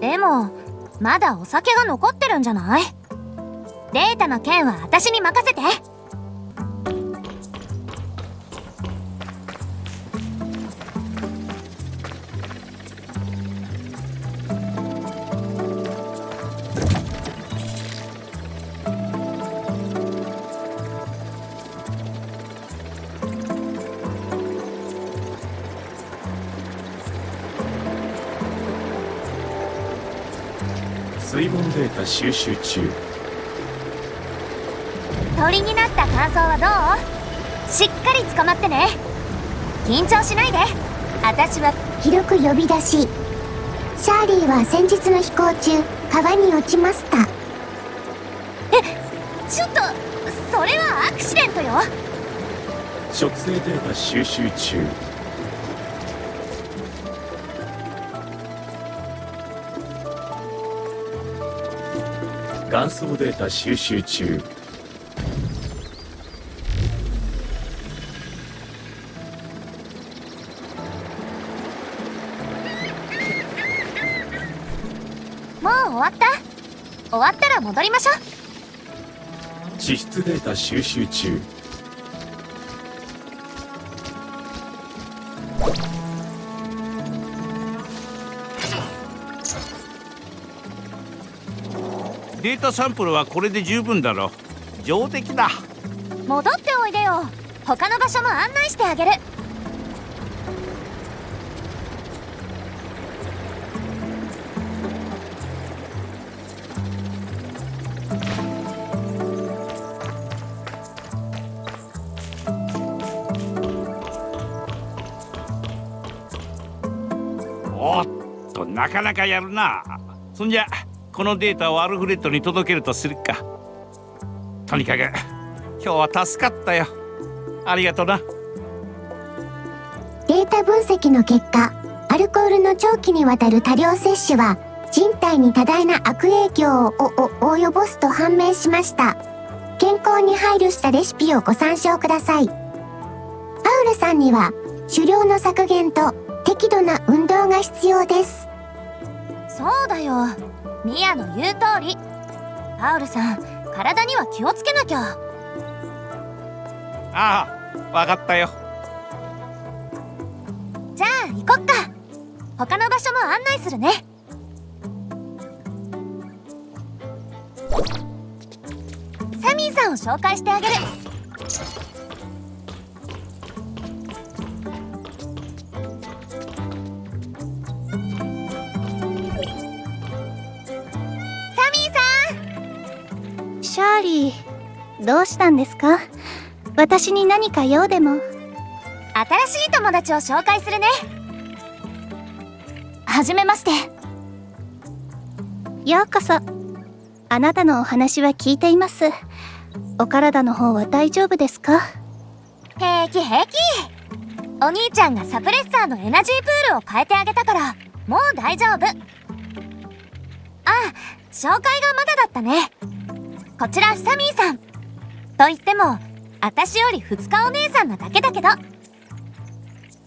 でもまだお酒が残ってるんじゃない？データの件は私に任せて。収集中。鳥になった感想はどう？しっかり捕まってね。緊張しないで。私は広く呼び出し。シャーリーは先日の飛行中川に落ちました。ちょっとそれはアクシデントよ。植生データ収集中元祖データ収集中。もう終わった？終わったら戻りましょう。地質データ収集中データサンプルはこれで十分だろ。う上出来だ。戻っておいでよ。他の場所も案内してあげる。おっとなかなかやるな。そんじゃこのデータをアルフレッドに届けるとするか。とにかく今日は助かったよ。ありがとな。データ分析の結果アルコールの長期にわたる多量摂取は人体に多大な悪影響をおお及ぼすと判明しました。健康に配慮したレシピをご参照ください。パウルさんには狩猟の削減と適度な運動が必要です。そうだよミアの言う通り。パウルさん体には気をつけなきゃ。ああわかったよ。じゃあ行こっか。他の場所も案内するね。サミーさんを紹介してあげるどうしたんですか？私に何か用でも。新しい友達を紹介するね。はじめまして。ようこそ。あなたのお話は聞いています。お体の方は大丈夫ですか？平気平気。お兄ちゃんがサプレッサーのエナジープールを変えてあげたからもう大丈夫。あ紹介がまだだったね。こちらサミーさんと言っても私より2日お姉さんなだけだけど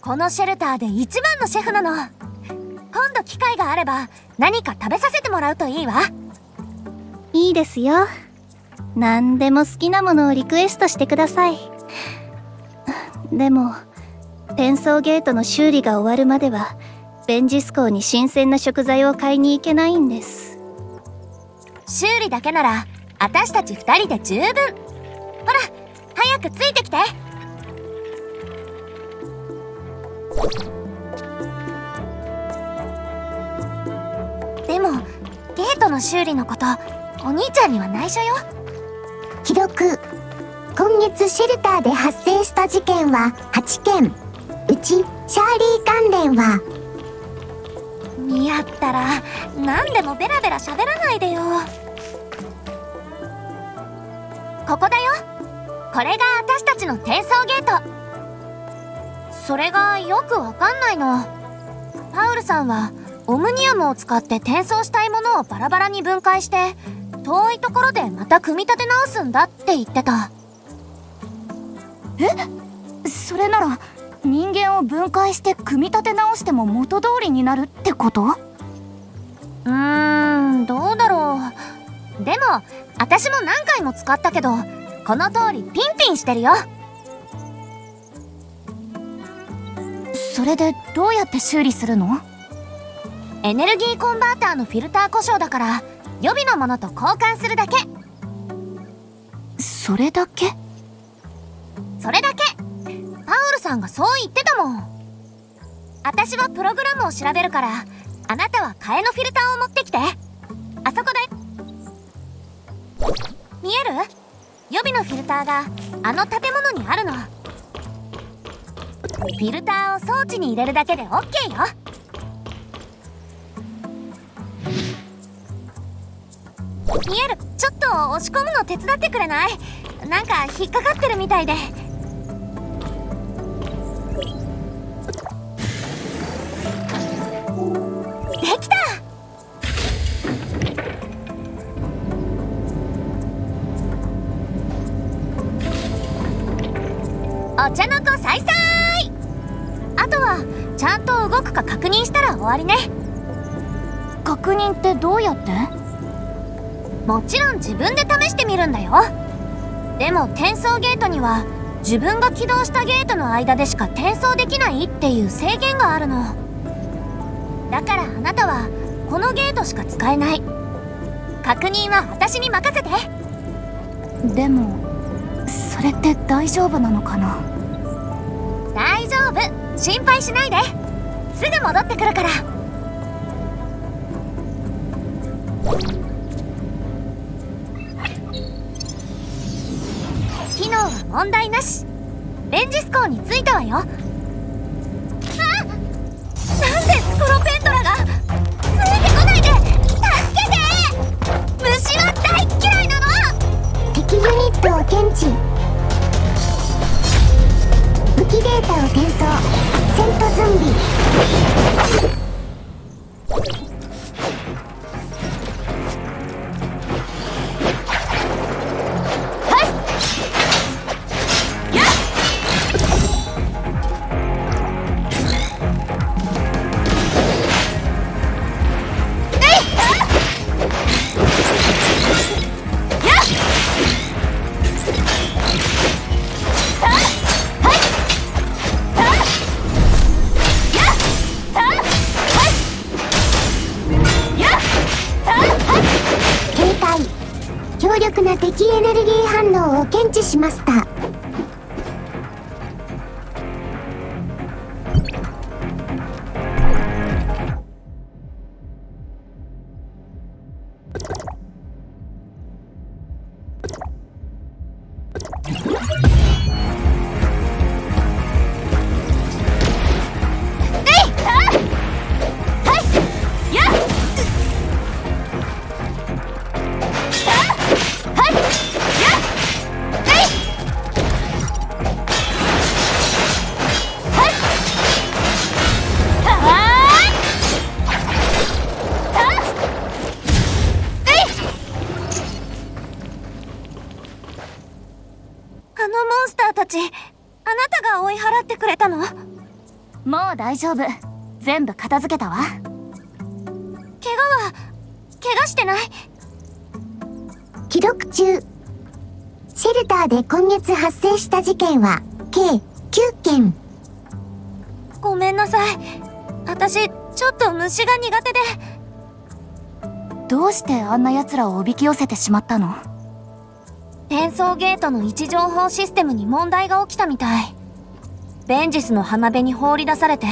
このシェルターで一番のシェフなの今度機会があれば何か食べさせてもらうといいわいいですよ。何でも好きなものをリクエストしてください。でも、転送ゲートの修理が終わるまでは、ベンジス港に新鮮な食材を買いに行けないんです。修理だけなら私たち2人で十分ほら早くついてきて。でもゲートの修理のことお兄ちゃんには内緒よ。記録今月シェルターで発生した事件は8件。うちシャーリー関連は。似合ったら何でもベラベラ喋らないでよ。ここだよこれが私たちの転送ゲート。それがよくわかんないの。パウルさんはオムニアムを使って転送したいものをバラバラに分解して遠いところでまた組み立て直すんだって言ってた。え？それなら人間を分解して組み立て直しても元通りになるってこと？うー私も何回も使ったけどこの通りピンピンしてるよ。それでどうやって修理するの？エネルギーコンバーターのフィルター故障だから予備のものと交換するだけ。それだけ？それだけ。パウルさんがそう言ってたもん。私はプログラムを調べるからあなたは替えのフィルターを持ってきて。あそこだよ見える？予備のフィルターがあの建物にあるの。フィルターを装置に入れるだけで OK よ。見える。ちょっと押し込むの手伝ってくれない？なんか引っかかってるみたいでで。わりね。確認ってどうやって？もちろん自分で試してみるんだよ。でも転送ゲートには自分が起動したゲートの間でしか転送できないっていう制限があるの。だからあなたはこのゲートしか使えない。確認は私に任せて。でもそれって大丈夫なのかな？大丈夫。心配しないですぐ戻ってくるから。機能は問題なし。レンジスコーに着いたわよ。あなんでスコロペントラがついてこないで！助けて！虫は大嫌いなの！敵ユニットを検知エネルギー反応を検知しました。大丈夫。全部片付けたわ。怪我は怪我してない？記録中。シェルターで今月発生した事件は計9件。ごめんなさい。私ちょっと虫が苦手で。どうしてあんな奴らをおびき寄せてしまったの？転送ゲートの位置情報システムに問題が起きたみたいベンジスの浜辺に放り出されて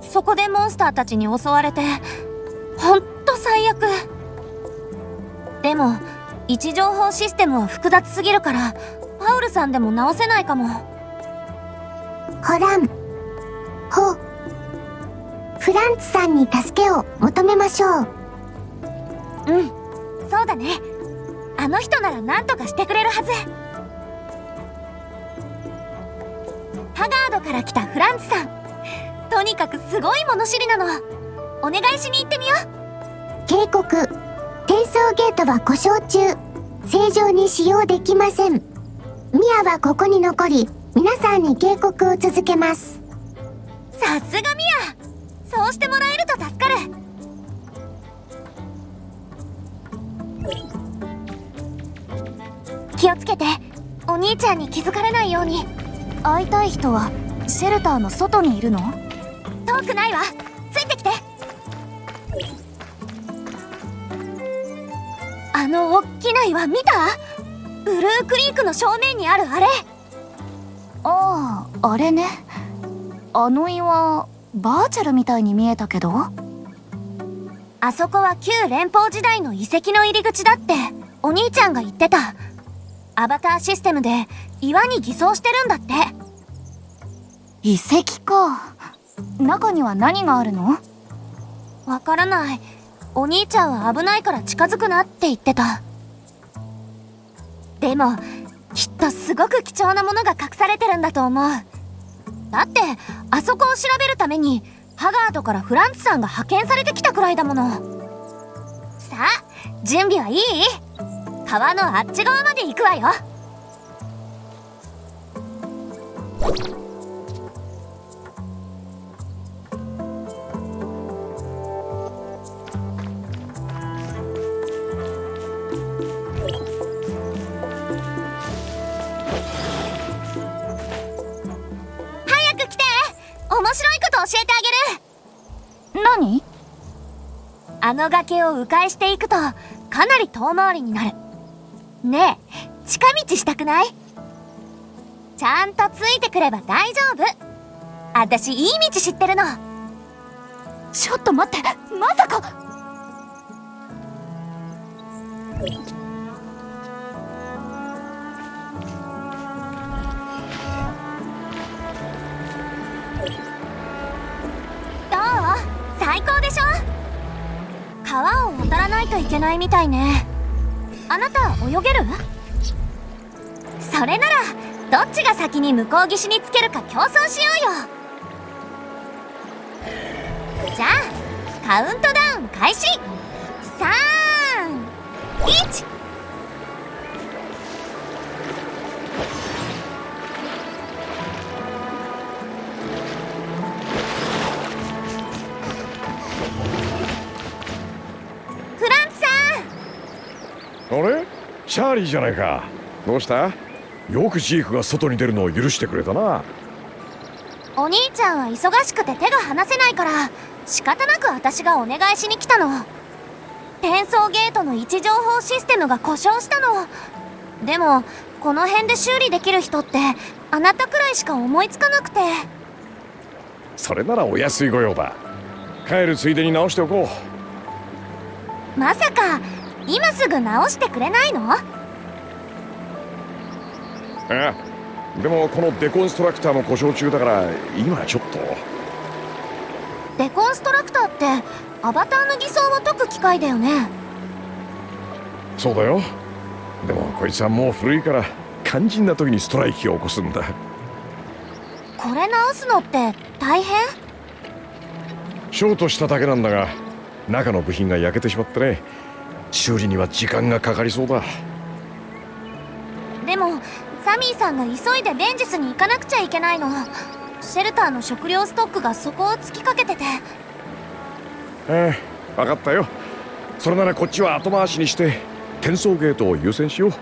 そこでモンスターたちに襲われてほんと最悪。でも位置情報システムは複雑すぎるからパウルさんでも直せないかも。ホラン。ホ。フランツさんに助けを求めましょう。うん。そうだね。あの人なら何とかしてくれるはずガードから来たフランツさん。とにかくすごい物知りなの。お願いしに行ってみよう。警告。転送ゲートは故障中。正常に使用できません。ミアはここに残り皆さんに警告を続けます。さすがミア。そうしてもらえると助かる。気をつけて。お兄ちゃんに気づかれないように会いたい人はシェルターの外にいるの？遠くないわ。ついてきて。あのおっきな岩見た？ブルークリークの正面にあるあれ。あああれね。あの岩バーチャルみたいに見えたけど。あそこは旧連邦時代の遺跡の入り口だってお兄ちゃんが言ってたアバターシステムで岩に偽装してるんだって。遺跡か。中には何があるの？わからない。お兄ちゃんは危ないから近づくなって言ってた。でもきっとすごく貴重なものが隠されてるんだと思う。だってあそこを調べるためにハガードからフランツさんが派遣されてきたくらいだもの。さあ準備はいい？川のあっち側まで行くわよ。早く来て。面白いこと教えてあげる。何？あの崖を迂回していくとかなり遠回りになるねえ近道したくない？ちゃんとついてくれば大丈夫。私いい道知ってるの。ちょっと待ってまさか。どう？最高でしょ？川を渡らないといけないみたいね。あなた泳げる？それならどっちが先に向こう岸につけるか競争しようよ。じゃあカウントダウン開始。31チャーリーじゃないか。どうした？よくジークが外に出るのを許してくれたな。お兄ちゃんは忙しくて手が離せないから仕方なく私がお願いしに来たの。転送ゲートの位置情報システムが故障したの。でもこの辺で修理できる人ってあなたくらいしか思いつかなくて。それならお安い御用だ帰るついでに直しておこう。まさか今すぐ直してくれないの？ああでもこのデコンストラクターも故障中だから今はちょっと。デコンストラクターってアバターの偽装を解く機械だよね。そうだよ。でもこいつはもう古いから肝心な時にストライキを起こすんだ。これ直すのって大変？ショートしただけなんだが中の部品が焼けてしまってね修理には時間がかかりそうだ。でもサミーさんが急いでベンジスに行かなくちゃいけないの。シェルターの食料ストックがそこを突きかけてて。ええ分かったよ。それならこっちは後回しにして転送ゲートを優先しよう。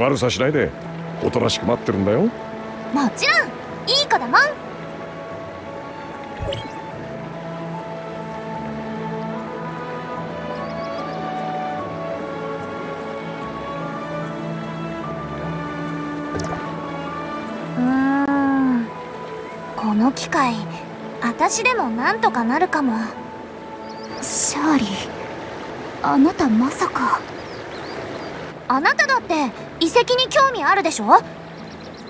悪さしないでおとなしく待ってるんだよ。もちろんの機械私でもなんとかなるかも。シャーリーあなたまさか。あなただって遺跡に興味あるでしょ？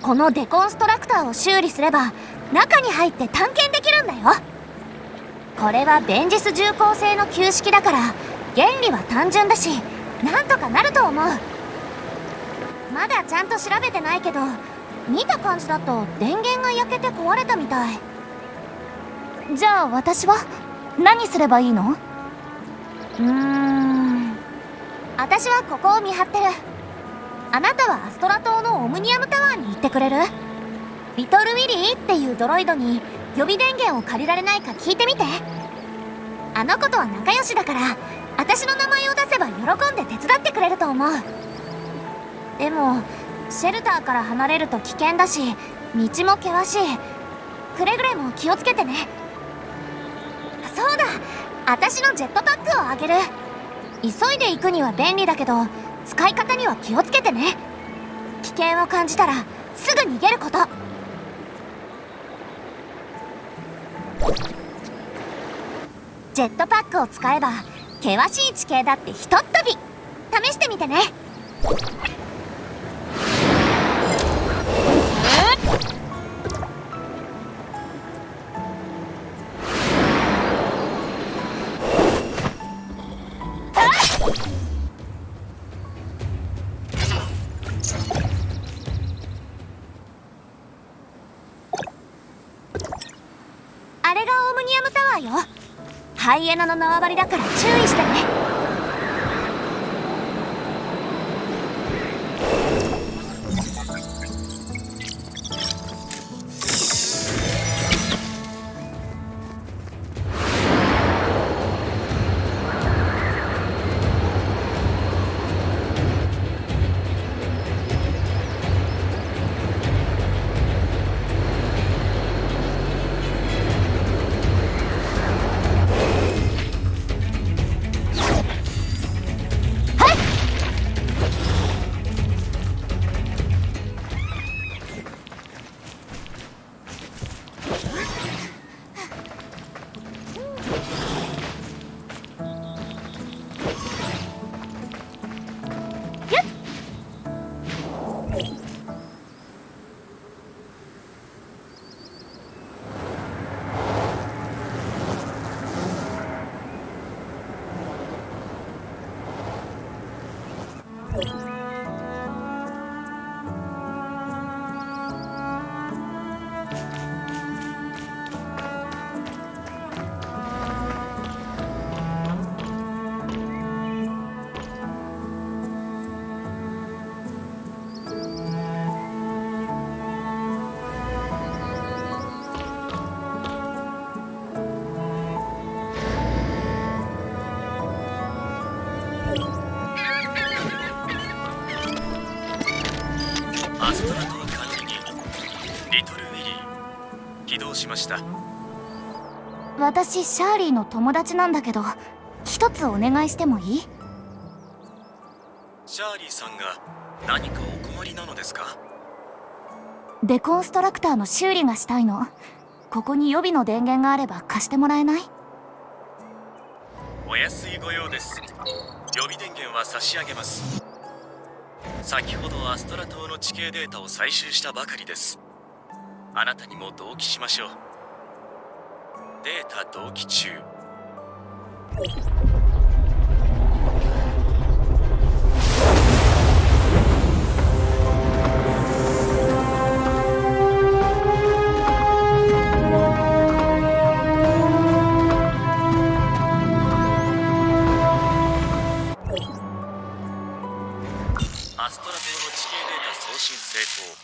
このデコンストラクターを修理すれば中に入って探検できるんだよ。これはベンジス重工製の旧式だから原理は単純だしなんとかなると思う。まだちゃんと調べてないけど見た感じだと電源が焼けて壊れたみたい。じゃあ私は何すればいいの？うーん。私はここを見張ってる。あなたはアストラ島のオムニアムタワーに行ってくれる？リトルウィリーっていうドロイドに予備電源を借りられないか聞いてみて。あの子とは仲良しだから私の名前を出せば喜んで手伝ってくれると思う。でもシェルターから離れると危険だし道も険しい。くれぐれも気をつけてね。そうだ。私のジェットパックをあげる。急いで行くには便利だけど使い方には気をつけてね。危険を感じたらすぐ逃げること。ジェットパックを使えば険しい地形だってひとっ飛び。試してみてね。ハイエナの縄張りだから注意してね。私シャーリーの友達なんだけど一つお願いしてもいい？シャーリーさんが何かお困りなのですか？デコンストラクターの修理がしたいの。ここに予備の電源があれば貸してもらえない？お安いご用です。予備電源は差し上げます。先ほどアストラ島の地形データを採集したばかりです。あなたにも同期しましょうデータ同期中。アストラ島の地形データ送信成功。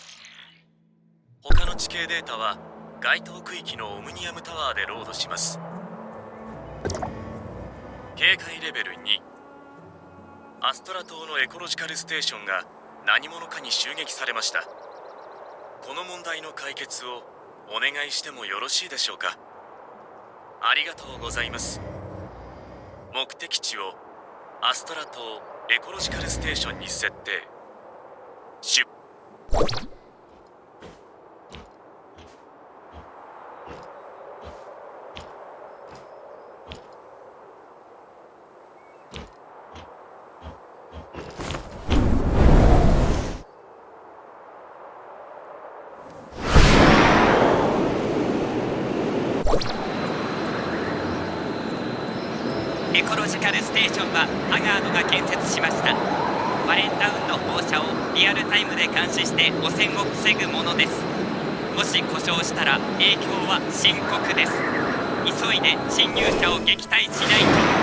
他の地形データは該当区域のオムニアムタワーでロードします。警戒レベル2アストラ島のエコロジカルステーションが何者かに襲撃されました。この問題の解決をお願いしてもよろしいでしょうか。ありがとうございます。目的地をアストラ島エコロジカルステーションに設定。出カルステーションはハガードが建設しました。バレンタウンの放射をリアルタイムで監視して汚染を防ぐものです。もし故障したら影響は深刻です。急いで侵入者を撃退しないと。